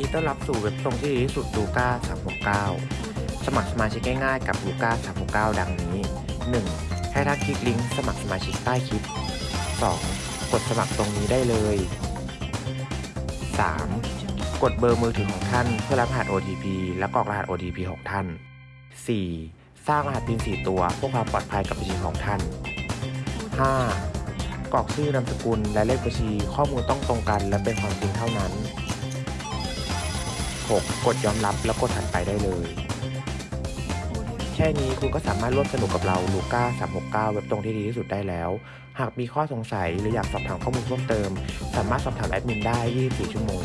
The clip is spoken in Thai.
ดีต้อนรับสู่เว็บตรงที่ดีที่สุดลูก้า369 สมัครสมาชิกง่ายๆกับลูก้า369 ดังนี้ 1. ให้ท่าคลิกลิงก์สมัครสมาชิกใต้คลิป 2. กดสมัครตรงนี้ได้เลย 3. กดเบอร์มือถือของท่านเพื่อรับรหัส OTP และกรอกรหัส OTP ของท่าน 4. สร้างรหัส PIN 4ตัวเพื่อความปลอดภัยกับบัญชีของท่าน 5. กรอกชื่อนามสกุลและเลขบัญชีข้อมูลต้องตรงกันและเป็นความจริงเท่านั้น 6. กดยอมรับแล้วกดถัดไปได้เลย แค่นี้คุณก็สามารถร่วมสนุกกับเราลูก้า369 เว็บตรงที่ดีที่สุดได้แล้ว หากมีข้อสงสัยหรืออยากสอบถามข้อมูลเพิ่มเติม สามารถสอบถามแอดมินได้ 24 ชั่วโมง